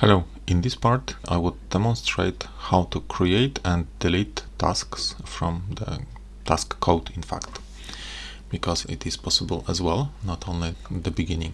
Hello, in this part I would demonstrate how to create and delete tasks from the task code in fact because it is possible as well, not only the beginning.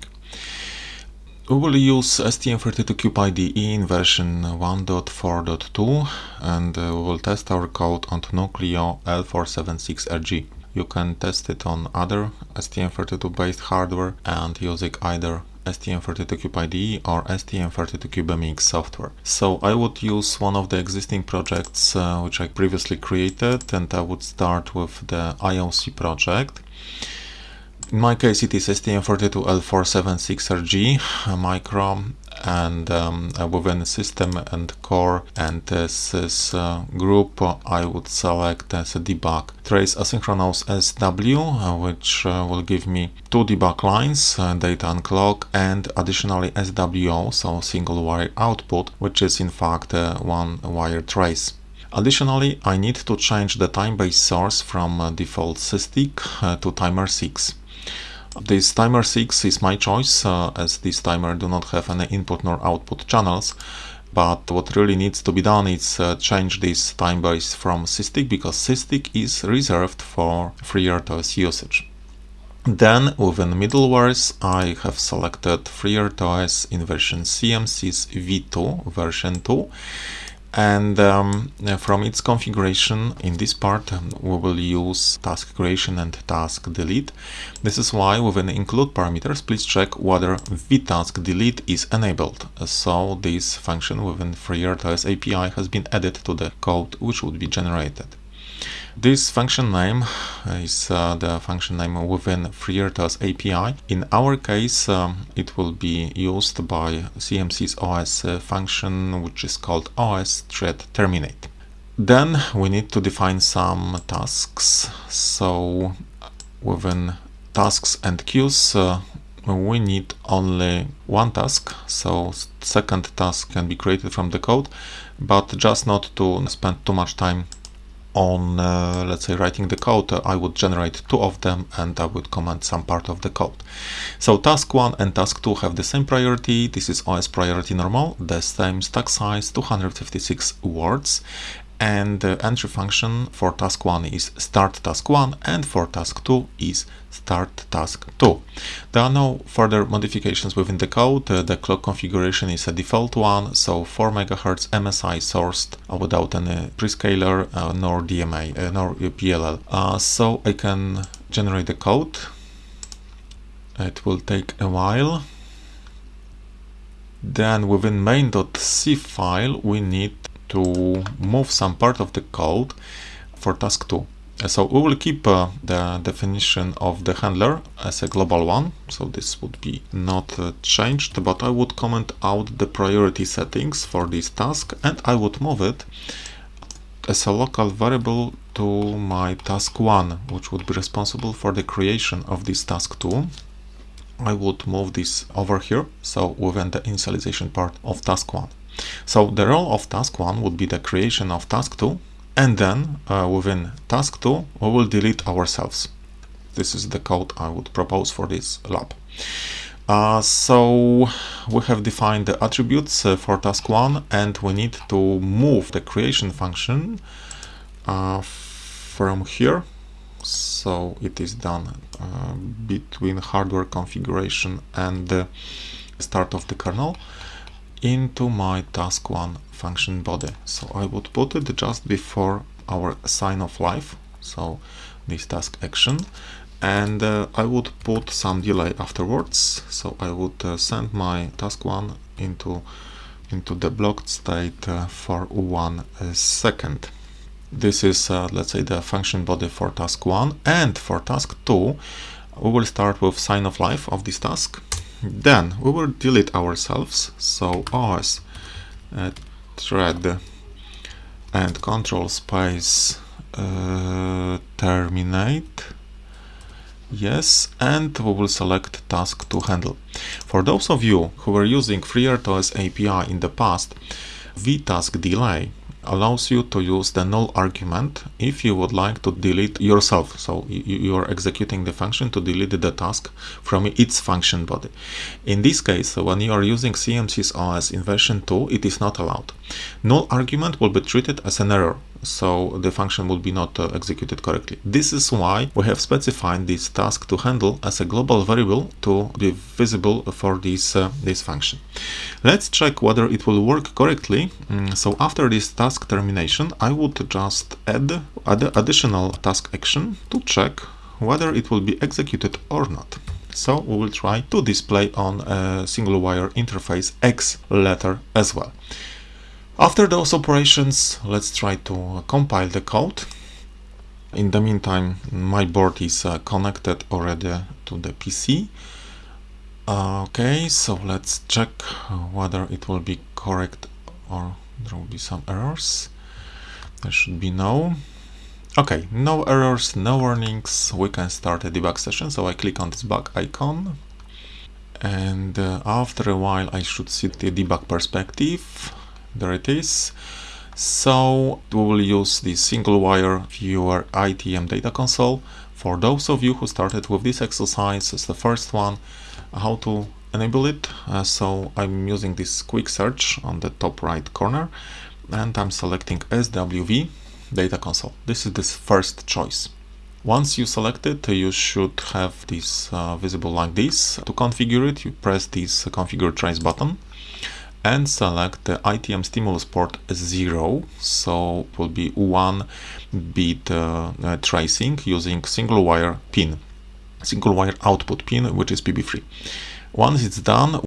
We will use STM32Cube IDE in version 1.4.2 and uh, we will test our code on Nucleo L476RG. You can test it on other STM32 based hardware and using either STM32Cube IDE or STM32CubeMX software. So I would use one of the existing projects uh, which I previously created and I would start with the IOC project. In my case it is STM32L476RG micro and um, within system and core and this is uh, group I would select as a debug trace asynchronous SW uh, which uh, will give me two debug lines uh, data and clock and additionally SWO so single wire output which is in fact uh, one wire trace. Additionally, I need to change the time-based source from uh, default SysTick to timer 6. This timer 6 is my choice uh, as this timer do not have any input nor output channels but what really needs to be done is uh, change this time base from SysTick because SysTick is reserved for FreeRTOS usage. Then within middlewares I have selected FreeRTOS in version CMSIS v2 version 2 and um, from its configuration in this part um, we will use task creation and task delete. This is why within include parameters please check whether vtask delete is enabled. So this function within FreeRTOS API has been added to the code which would be generated this function name is uh, the function name within FreeRTOS API. In our case, um, it will be used by CMSIS OS uh, function, which is called OS thread terminate. Then we need to define some tasks. So within tasks and queues, uh, we need only one task so second task can be created from the code but just not to spend too much time on, uh, let's say, writing the code, uh, I would generate two of them and I would comment some part of the code. So task 1 and task 2 have the same priority. This is OS priority normal, the same stack size, 256 words and the entry function for task 1 is start task 1 and for task 2 is start task 2. There are no further modifications within the code, uh, the clock configuration is a default one, so 4 MHz MSI sourced uh, without any prescaler uh, nor DMA uh, nor PLL. Uh, so I can generate the code, it will take a while. Then within main.c file we need to move some part of the code for task 2. Uh, so we will keep uh, the definition of the handler as a global one, so this would be not uh, changed, but I would comment out the priority settings for this task and I would move it as a local variable to my task 1, which would be responsible for the creation of this task 2. I would move this over here, so within the initialization part of task 1. So the role of task 1 would be the creation of task 2 and then uh, within task 2 we will delete ourselves. This is the code I would propose for this lab. Uh, so we have defined the attributes uh, for task 1 and we need to move the creation function uh, from here so it is done uh, between hardware configuration and the start of the kernel into my task1 function body. So I would put it just before our sign of life, so this task action, and uh, I would put some delay afterwards. So I would uh, send my task1 into into the blocked state uh, for one uh. This is, uh, let's say, the function body for task 1 and for task 2 we will start with sign of life of this task then we will delete ourselves so os uh, thread and control space uh, terminate. Yes and we will select task 2 handle. For those of you who were using FreeRTOS API in the past vtask delay allows you to use the null argument if you would like to delete yourself. So you, are executing the function to delete the task from its function body. In this case, when you are using CMSIS OS in version 2, it is not allowed. Null argument will be treated as an error so the function will be not uh, executed correctly. This is why we have specified this task 2 handle as a global variable to be visible for this, uh, this function. Let's check whether it will work correctly. Mm, so after this task termination, I would just add, add additional task action to check whether it will be executed or not. So we will try to display on a single wire interface X letter as well. After those operations, let's try to compile the code. In the meantime, my board is uh, connected already to the PC. Uh, okay, so let's check whether it will be correct or there will be some errors. There should be no. Okay, no errors, no warnings. We can start a debug session. So I click on this bug icon. And uh, after a while, I should see the debug perspective there it is. So we will use the single wire viewer ITM data console. For those of you who started with this exercise as the first one how to enable it. Uh, so I'm using this quick search on the top right corner and I'm selecting SWV data console. This is the first choice. Once you select it, you should have this uh, visible like this. To configure it, you press this configure trace button and select the ITM stimulus port 0 so it will be 1 bit uh, uh, tracing using single wire pin single wire output pin which is PB3 once it's done